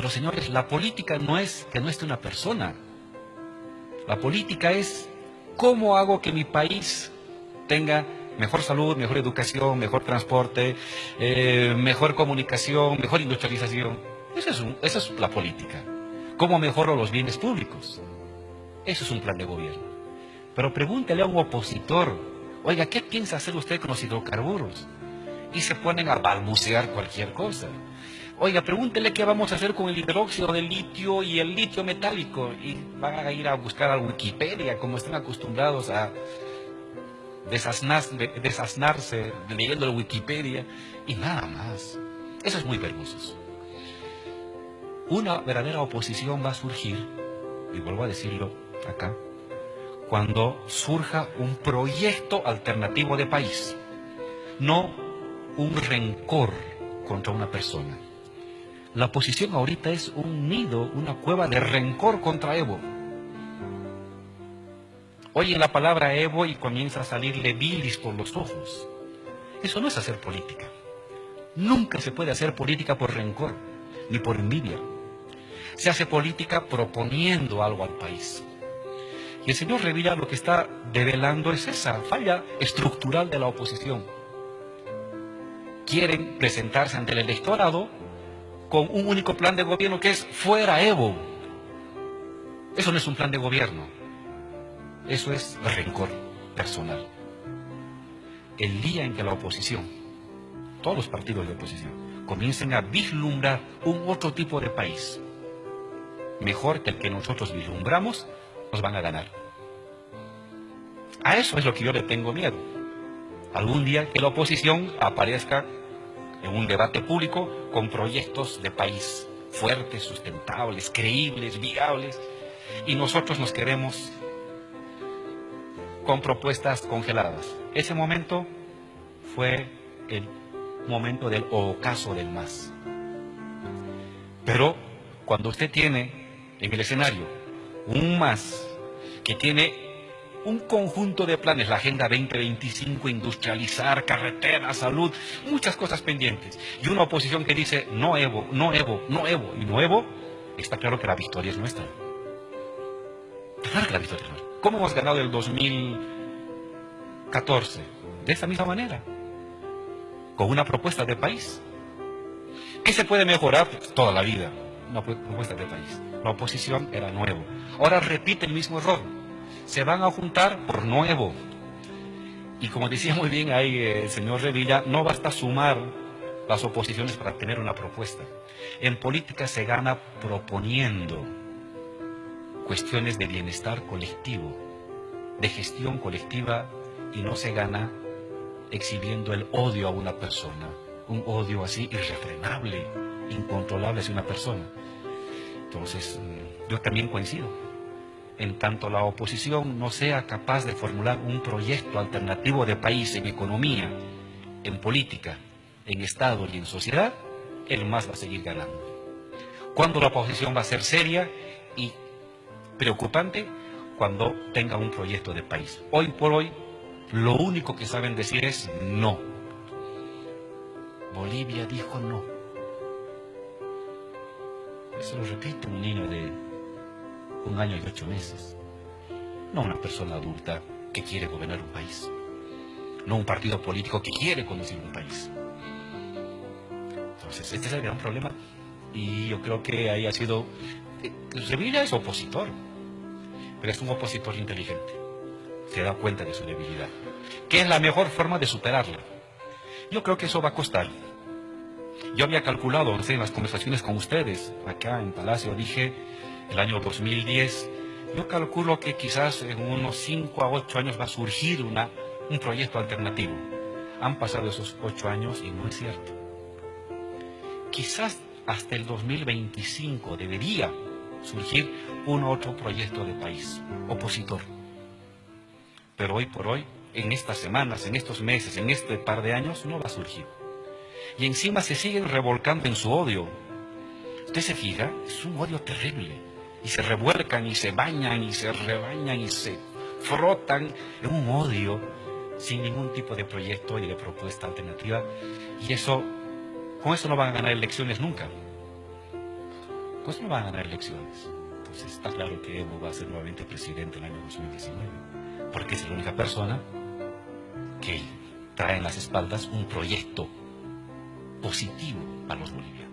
Pero señores, la política no es que no esté una persona. La política es cómo hago que mi país tenga mejor salud, mejor educación, mejor transporte, eh, mejor comunicación, mejor industrialización. Esa es, la política. ¿Cómo mejoro los bienes públicos? Eso es un plan de gobierno. Pero pregúntele a un opositor, oiga, ¿qué piensa hacer usted con los hidrocarburos? Y se ponen a balbucear cualquier cosa. Oiga, pregúntele qué vamos a hacer con el hidróxido de litio y el litio metálico. Y van a ir a buscar a Wikipedia, como están acostumbrados a desasnarse leyendo la Wikipedia y nada más. Eso es muy vergonzoso. Una verdadera oposición va a surgir, y vuelvo a decirlo acá, cuando surja un proyecto alternativo de país, no un rencor contra una persona. La oposición ahorita es un nido, una cueva de rencor contra Evo. Oye la palabra Evo y comienza a salirle bilis por los ojos. Eso no es hacer política. Nunca se puede hacer política por rencor, ni por envidia. Se hace política proponiendo algo al país. Y el señor Revilla lo que está develando es esa falla estructural de la oposición. Quieren presentarse ante el electorado con un único plan de gobierno que es fuera Evo. Eso no es un plan de gobierno. Eso es rencor personal. El día en que la oposición, todos los partidos de oposición, comiencen a vislumbrar un otro tipo de país, mejor que el que nosotros vislumbramos, nos van a ganar. A eso es lo que yo le tengo miedo. Algún día que la oposición aparezca en un debate público con proyectos de país fuertes, sustentables, creíbles, viables, y nosotros nos queremos con propuestas congeladas. Ese momento fue el momento del ocaso del más. Pero cuando usted tiene en el escenario un más que tiene un conjunto de planes, la Agenda 2025, industrializar, carretera, salud, muchas cosas pendientes, y una oposición que dice no Evo, no Evo, no Evo y no Evo, está claro que la victoria es nuestra. Claro que la victoria es nuestra. ¿Cómo hemos ganado el 2014? De esa misma manera, con una propuesta de país. ¿Qué se puede mejorar? toda la vida, una propuesta de país. La oposición era nuevo. Ahora repite el mismo error. Se van a juntar por nuevo. Y como decía muy bien ahí eh, el señor Revilla, no basta sumar las oposiciones para tener una propuesta. En política se gana proponiendo cuestiones de bienestar colectivo, de gestión colectiva y no se gana exhibiendo el odio a una persona, un odio así irrefrenable, incontrolable hacia una persona. Entonces, mm, yo también coincido. En tanto la oposición no sea capaz de formular un proyecto alternativo de país en economía, en política, en Estado y en sociedad, el más va a seguir ganando. Cuando la oposición va a ser seria y preocupante cuando tenga un proyecto de país. Hoy por hoy, lo único que saben decir es no. Bolivia dijo no. Eso lo repite un niño de un año y ocho meses. No una persona adulta que quiere gobernar un país. No un partido político que quiere conducir un país. Entonces, este es el gran problema. Y yo creo que ahí ha sido... Sevilla es opositor pero es un opositor inteligente. Se da cuenta de su debilidad. ¿Qué es la mejor forma de superarla? Yo creo que eso va a costar. Yo había calculado, en las conversaciones con ustedes, acá en Palacio, dije, el año 2010, yo calculo que quizás en unos 5 a 8 años va a surgir una, un proyecto alternativo. Han pasado esos 8 años y no es cierto. Quizás hasta el 2025 debería surgir un otro proyecto de país opositor. Pero hoy por hoy, en estas semanas, en estos meses, en este par de años, no va a surgir. Y encima se siguen revolcando en su odio. Usted se fija, es un odio terrible. Y se revuelcan y se bañan y se rebañan y se frotan en un odio sin ningún tipo de proyecto y de propuesta alternativa. Y eso, con eso no van a ganar elecciones nunca. pues no van a ganar elecciones. Entonces está claro que Evo va a ser nuevamente presidente en el año 2019, porque es la única persona que trae en las espaldas un proyecto positivo para los bolivianos.